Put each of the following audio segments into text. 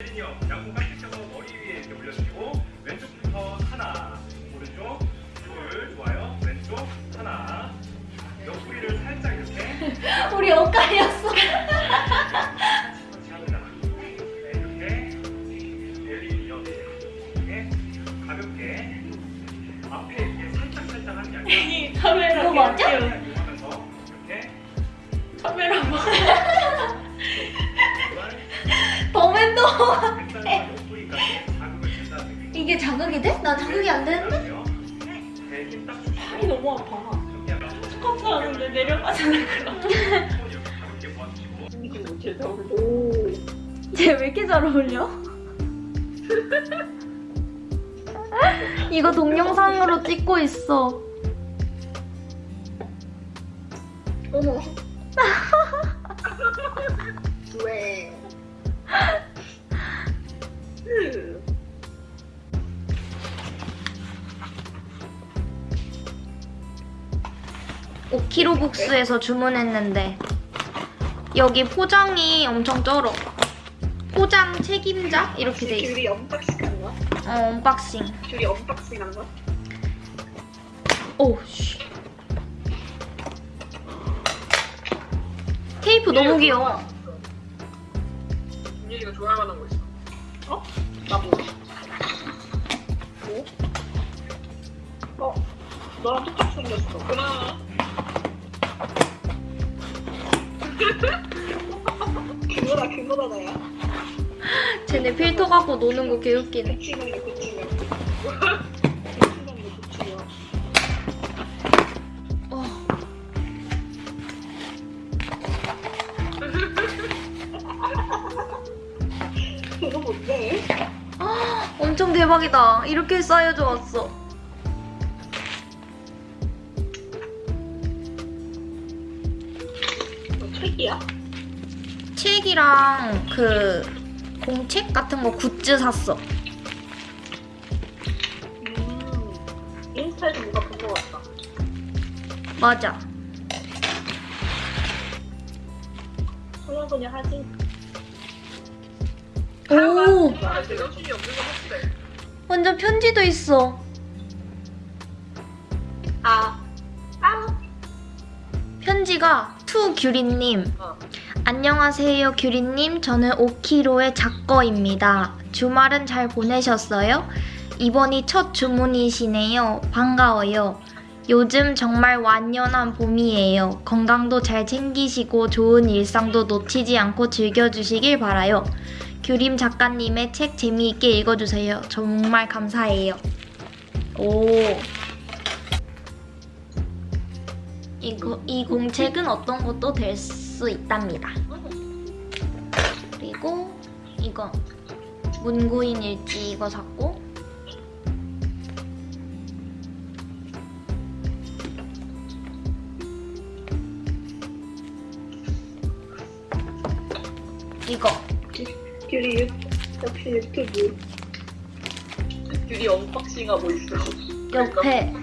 혜린이요. 양손 깍지 껴서 머리 위에 이렇게 올려주시고 왼쪽부터 하나, 오른쪽, 둘, 좋아요. 왼쪽 하나. 옆구리를 살짝 이렇게 우리 엇갈렸어. 터치 합니다. 네, 이렇게 혜린이요. 이렇게 가볍게 앞에 이렇게 살짝 살짝 하는 게 아니라 이 카메라 맞아? 자극이 돼? 난 자극이 안 되는데? 팔이 너무 아파. 스쿼트 하는데 내려가잖아 그럼. 이렇게 가볍게 모아주시고 이게 뭐 제자 오. 쟤왜 이렇게 잘 어울려? 이거 동영상으로 찍고 있어. 어머. 키로 북스에서 주문했는데 여기 포장이 엄청 쩔어. 포장 책임자 이렇게 돼 있어. 규리 unboxing 한 거야? 어, unboxing. 규리 unboxing 한 거야? 오, 씨. 테이프 너무 귀여워. 윤일이가 좋아할 만한 거 있어. 어? 나 뭐? 뭐? 어? 너랑 똑같이 생겼어. 고마 그거다 그거다 나야. 쟤네 필터 갖고 노는 거 개웃기네. 고치는 거 고치는 거. 고치는 거 고치는 거. 어. 그거 뭔데? 아, 엄청 대박이다. 이렇게 쌓여져 왔어. 책이야? 책이랑 그 공책 같은 거 굿즈 샀어. 음. 인스타에서 누가 본거 같다. 맞아. 그냥 하지. 오. 완전 편지도 있어. 아. 아. 편지가 to 규리님. 어. 안녕하세요, 규리님. 저는 5kg의 작거입니다. 주말은 잘 보내셨어요? 이번이 첫 주문이시네요. 반가워요. 요즘 정말 완연한 봄이에요. 건강도 잘 챙기시고 좋은 일상도 놓치지 않고 즐겨주시길 바라요. 규림 작가님의 책 재미있게 읽어주세요. 정말 감사해요. 오. 이거, 이 공책은 어떤 것도 될 수 있답니다. 그리고 이거 문구인 일지 이거 샀고 이거 규리 유, 역시 유튜브. 규리 unboxing하고 있어. 옆에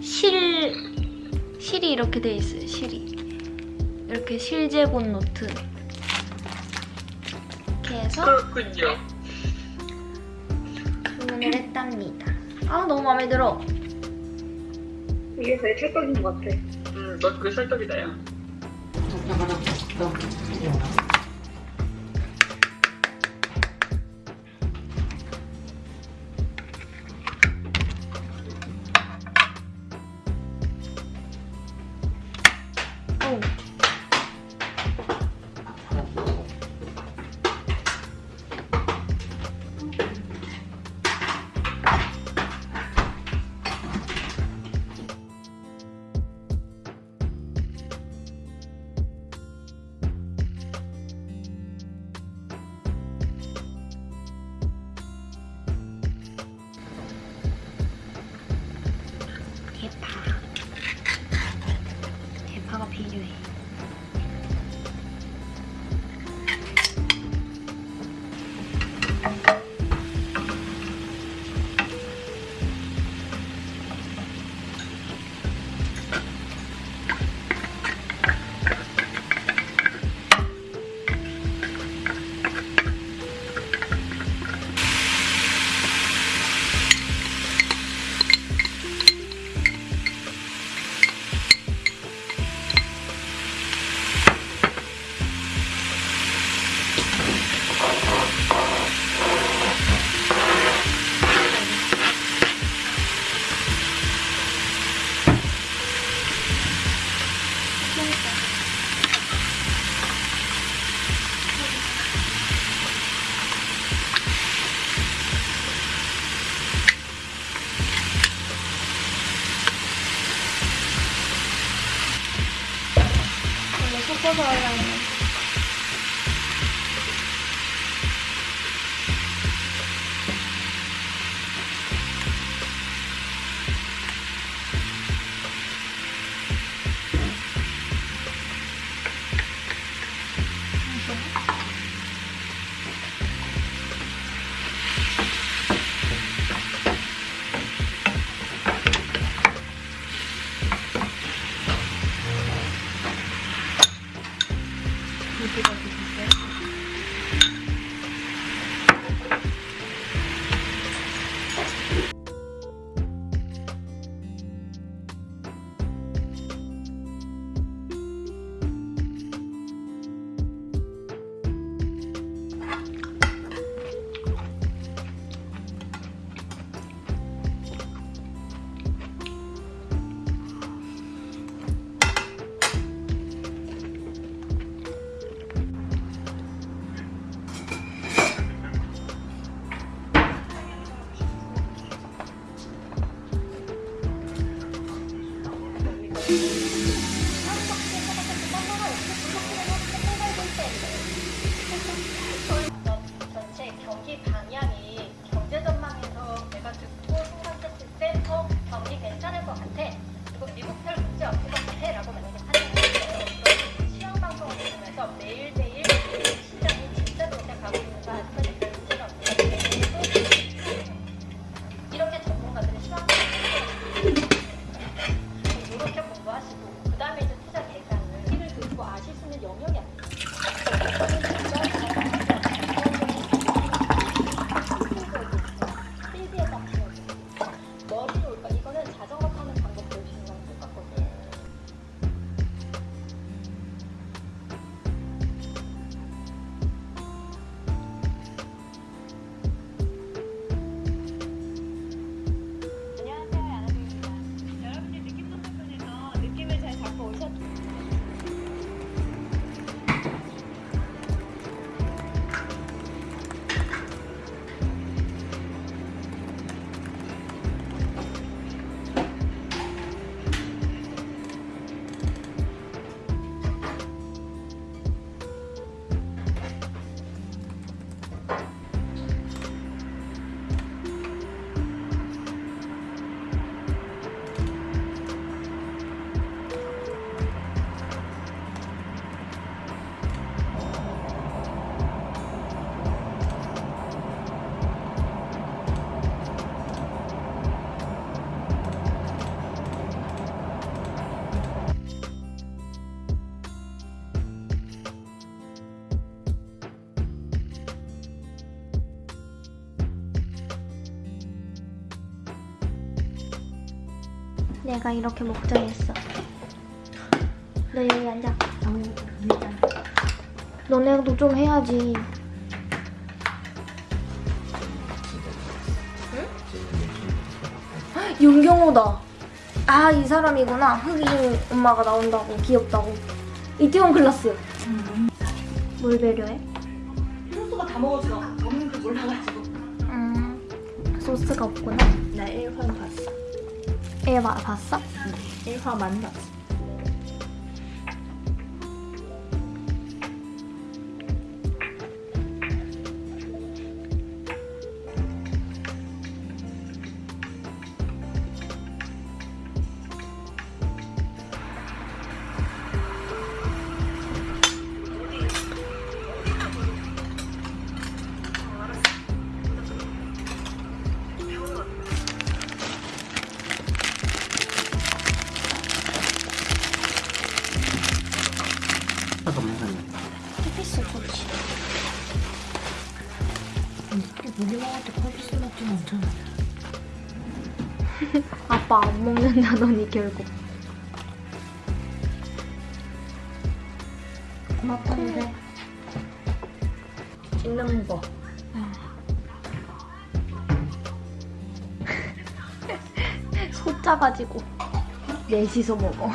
실 실이 이렇게 돼 있어요. 실이 이렇게 실제본 노트 이렇게 해서 그렇군요. 주문을 했답니다. 아 너무 마음에 들어. 이게 제일 찰떡인 것 같아. 응, 너 그게 찰떡이다, 야. feeling. 싶어서 하 내가 이렇게 목장했어. 너 여기 앉아. 너네도 좀 해야지. 응? 윤경호다. 아, 이 사람이구나. 흑인 엄마가 나온다고, 귀엽다고. 이태원 클라스. 뭘 배려해? 소스가 다 먹어서 없는 줄 몰라가지고. 음, 소스가 없구나. 나 1화 봤어. 얘 봐, 봤어? 1화만 봤 어. 해pis어, 그렇지. 우리 먹을 때 콜피스 먹진 않잖아. 아빠 안 먹는다더니 결국. 고맙던데. 찍는 거. 소 짜가지고 넷이서 먹어.